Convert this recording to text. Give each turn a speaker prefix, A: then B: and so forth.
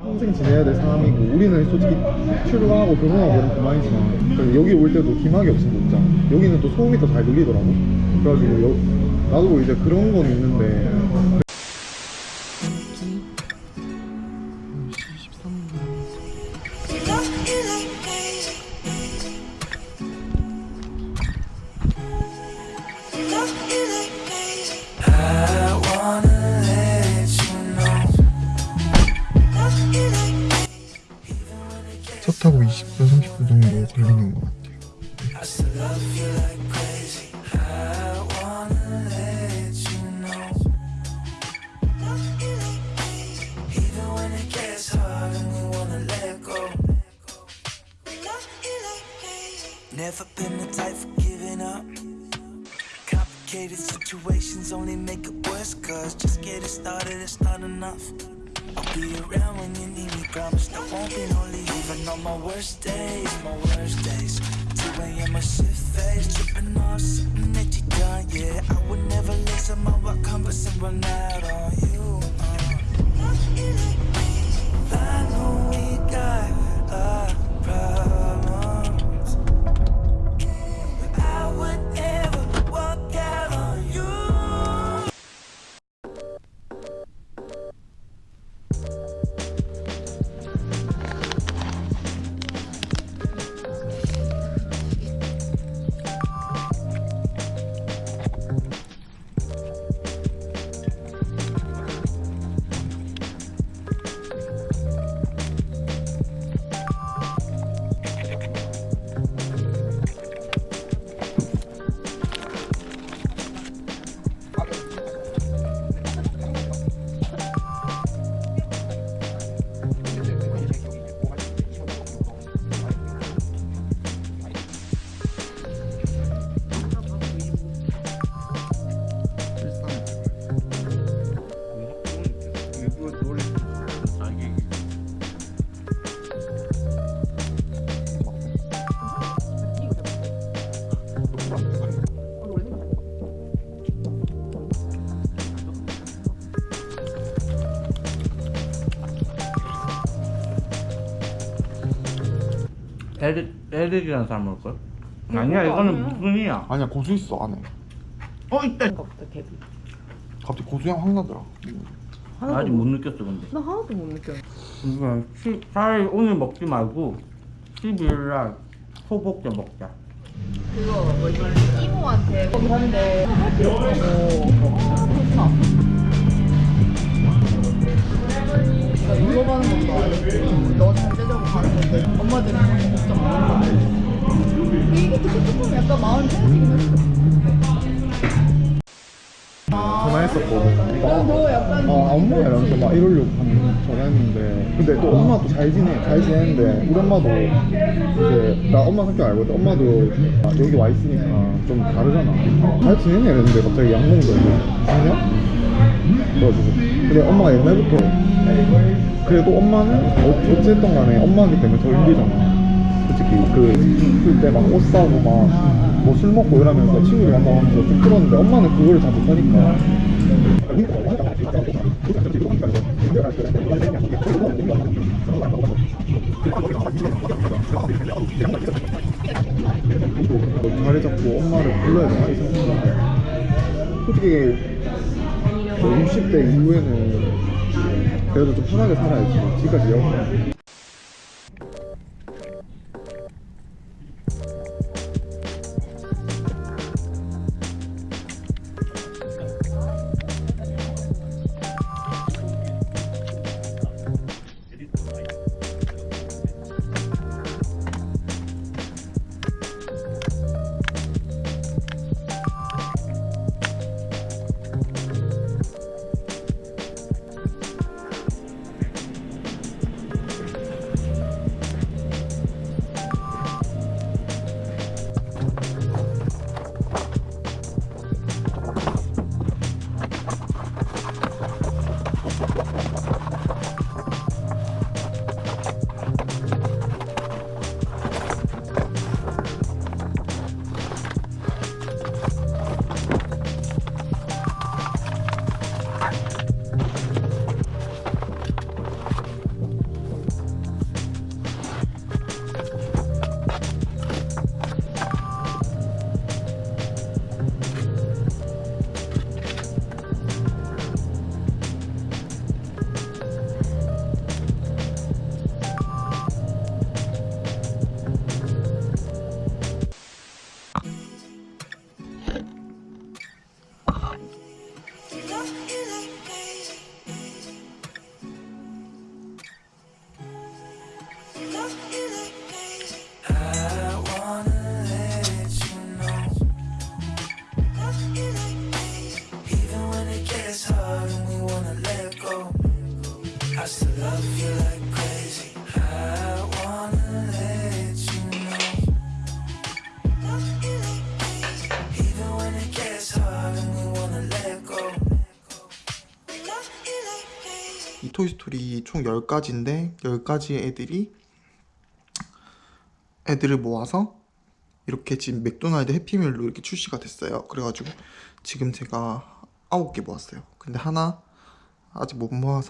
A: 평생 지내야 될 사람이고 우리는 솔직히 출가하고 결혼하고 그럼 그만이지만 여기 올 때도 기막이 없으면 못 자. 여기는 또 소음이 더 잘 들리더라고. 그래가지고 여- 나도 이제 그런 건 있는데 차 타고 20분 30분 정도 걸리는 것 같아요.
B: Never been the type for giving up. Complicated situations only make it worse. Cause just getting started, it's not enough. I'll be around when you need me, promise there won't be leave. Even on my worst days, my worst days. 2 a.m. a shit face, tripping off something that you done. Yeah, I would never let some of our compass and run out on you. Uh.
C: 에릭, 에릭이라는 사람 올걸? 아니야 이거는 무슨이야?
A: 아니야 고수 있어 안에.
C: 어 있다.
D: 없다 개비.
A: 갑자기 고수향 확 나더라.
C: 아직 못 느꼈어 근데.
D: 나 하나도 못 느껴.
C: 이거 시- 차라리 오늘 먹지 말고 12일 날 소복제 먹자.
D: 그거 뭐지 이모한테 거기 하는데 할 필요 없다고 아 좋다 내가 놀러 가는 것도 아니고 너 건데 엄마들이 그렇게 걱정 안 하는 이게 또 조금 약간 마음이 편해지긴 했어
A: 전화했었거든.
D: 너 약간
A: 아, 엄마 이러면서 막 이러려고 한- 전화했는데 근데 또 엄마도 잘 지내 잘 지내는데 우리 엄마도 이제 나 엄마 성격 알거든 엄마도 아, 여기 와 있으니까 좀 다르잖아 잘 지내냐 이랬는데 갑자기 양몽도 죽냐? 그래가지고 근데 엄마가 옛날부터 그래도 엄마는 어, 어쨌든 간에 엄마기 때문에 더 힘들잖아. 솔직히 그술때막 옷 사고 막 뭐 술 먹고 이러면서 친구들 만나면서 좀 그러는데 엄마는 그거를 다 못하니까. 자리 잡고 엄마를 불러야 되나? 솔직히 뭐 60대 이후에는 그래도 좀 편하게 살아야지. 지금까지 영원 토이스토리 총 10가지인데 10가지의 애들이 애들을 모아서 이렇게 지금 맥도날드 해피밀로 이렇게 출시가 됐어요. 그래가지고 지금 제가 9개 모았어요. 근데 하나 아직 못 모아서